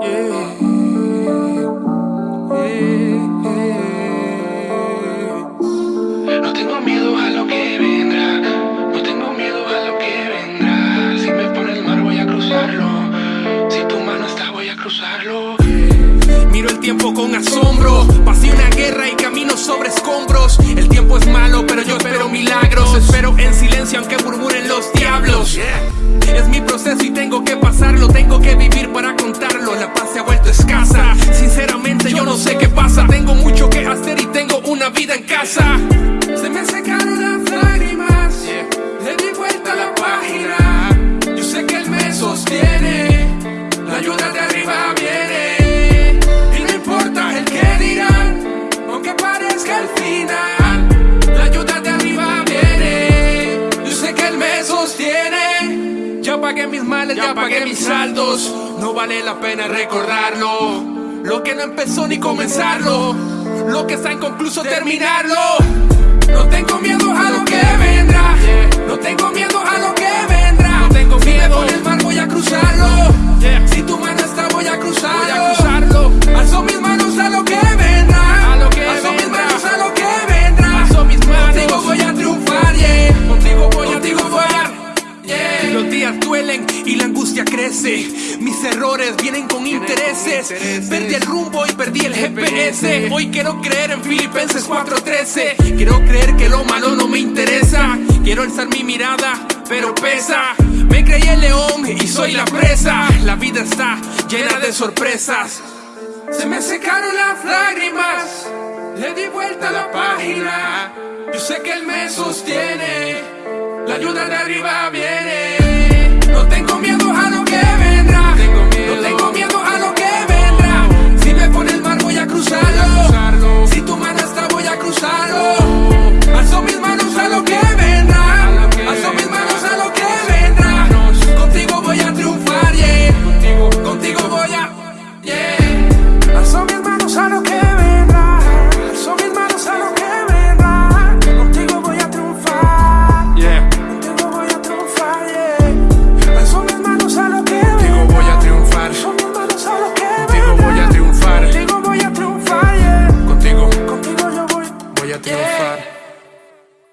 No tengo miedo a lo que vendrá, no tengo miedo a lo que vendrá. Si me pone el mar voy a cruzarlo. Si tu mano está, voy a cruzarlo. Miro el tiempo con asombro. Pasé una guerra y camino sobre escombros. El tiempo es malo, pero yo espero milagros. Espero en silencio, aunque murmuren los diablos. Es mi proceso y tengo que pasarlo, tengo que vivir para acá. Se ha vuelto escasa. Sinceramente, yo no sé qué pasa. Tengo mucho que hacer y tengo una vida en casa. Se me secaron las lágrimas. Pagué mis males, ya, pagué mis saldos. No vale la pena recordarlo. Lo que no empezó ni comenzarlo. Lo que está inconcluso terminarlo. No tengo miedo a lo que vendrá. No tengo miedo a lo que vendrá. No tengo miedo. Con el mar voy a cruzarlo. Duelen y la angustia crece. Mis errores vienen con intereses. Perdí el rumbo y perdí el GPS. Hoy quiero creer en Filipenses 4:13. Quiero creer que lo malo no me interesa. Quiero alzar mi mirada, pero pesa. Me creí el león y soy la presa. La vida está llena de sorpresas. Se me secaron las lágrimas. Le di vuelta a la página. Yo sé que él me sostiene. La ayuda de arriba